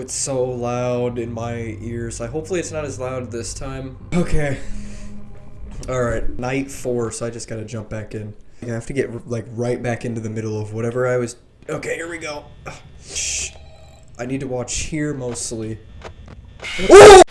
It's so loud in my ears. I hopefully it's not as loud this time. Okay. All right, night four. So I just gotta jump back in. I have to get like right back into the middle of whatever I was. Okay, here we go. Shh. I need to watch here mostly. Oh!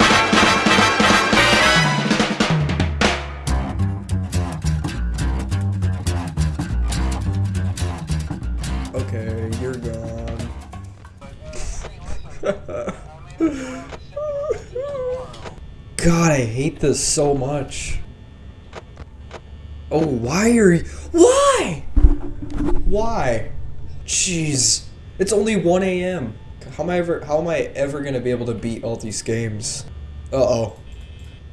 God, I hate this so much. Oh, why are you- Why? Why? Jeez. It's only 1 a.m. How am I ever how am I ever gonna be able to beat all these games? Uh-oh.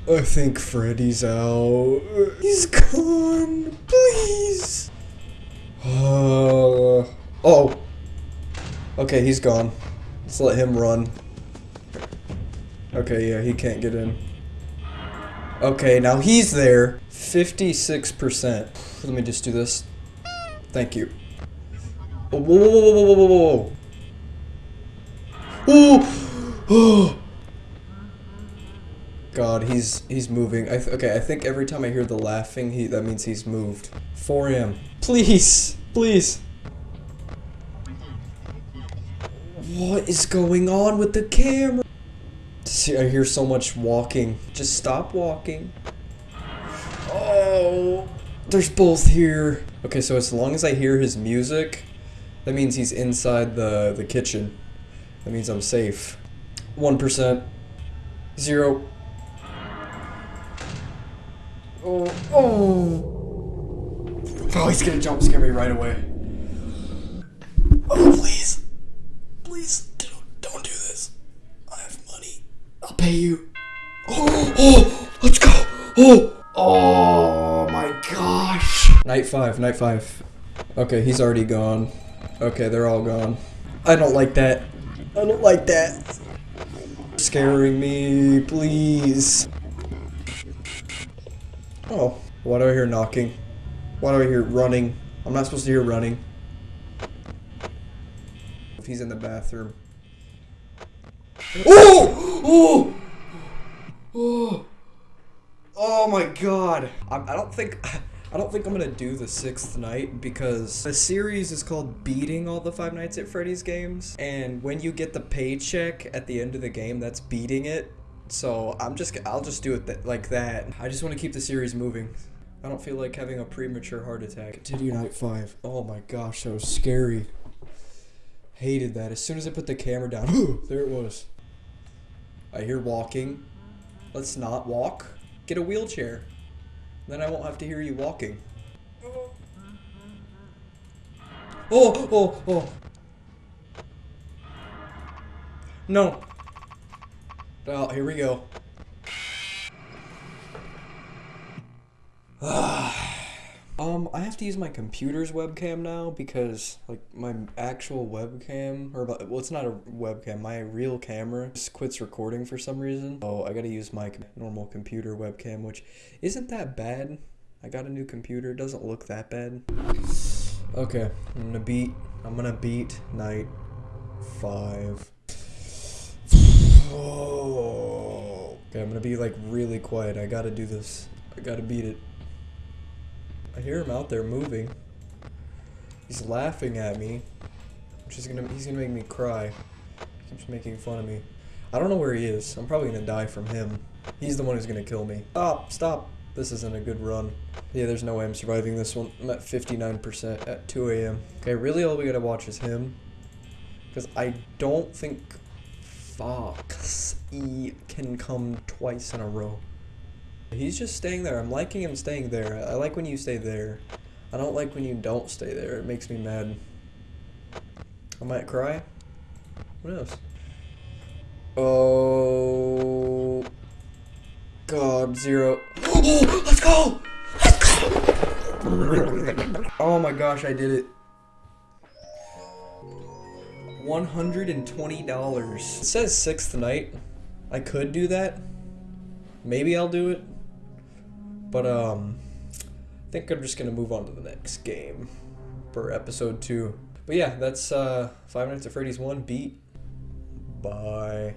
I think Freddy's out. He's gone. Please. Uh, oh. Okay, he's gone. Let's let him run. Okay, yeah, he can't get in. Okay, now he's there. 56%. Let me just do this. Thank you. Oh, whoa, whoa, whoa, whoa, whoa, whoa, whoa. Oh! God, he's he's moving. I okay, I think every time I hear the laughing, he that means he's moved. 4 a.m. Please, please. What is going on with the camera? See, I hear so much walking. Just stop walking. Oh, there's both here. Okay, so as long as I hear his music, that means he's inside the, the kitchen. That means I'm safe. 1%. Zero. Oh, oh. Oh, he's gonna jump scare me right away. Oh, please. Please, don't, don't do this. I have money. I'll pay you. Oh, oh, let's go. Oh, oh my gosh. Night five, night five. Okay, he's already gone. Okay, they're all gone. I don't like that. I don't like that. Scaring me, please. Oh, why do I hear knocking? Why do I hear running? I'm not supposed to hear running. If he's in the bathroom. Oh! Oh! Oh! Oh my god. I, I don't think... I don't think I'm gonna do the sixth night because the series is called Beating All the Five Nights at Freddy's games. And when you get the paycheck at the end of the game, that's beating it. So I'm just, I'll just do it th like that. I just want to keep the series moving. I don't feel like having a premature heart attack. Continue night five. Oh my gosh, that was scary. Hated that. As soon as I put the camera down, there it was. I hear walking. Let's not walk. Get a wheelchair. Then I won't have to hear you walking. Oh, oh, oh. No. Oh, here we go. Ah. Um, I have to use my computer's webcam now because, like, my actual webcam, or, well, it's not a webcam, my real camera just quits recording for some reason. So I gotta use my normal computer webcam, which isn't that bad. I got a new computer, it doesn't look that bad. Okay, I'm gonna beat, I'm gonna beat night five. Oh. Okay, I'm gonna be like really quiet. I gotta do this. I gotta beat it. I hear him out there moving. He's laughing at me. Which is gonna he's gonna make me cry. He keeps making fun of me. I don't know where he is. I'm probably gonna die from him. He's the one who's gonna kill me. Stop, stop. This isn't a good run. Yeah, there's no way I'm surviving this one. I'm at 59% at 2 a.m. Okay, really all we gotta watch is him. Because I don't think Fox E can come twice in a row. He's just staying there. I'm liking him staying there. I like when you stay there. I don't like when you don't stay there. It makes me mad. I might cry. What else? Oh. God, zero. Oh, let's go! Let's go! Oh my gosh, I did it. $120. It says sixth night. I could do that. Maybe I'll do it. But, um, I think I'm just gonna move on to the next game for episode two. But yeah, that's, uh, Five Nights at Freddy's 1 beat. Bye.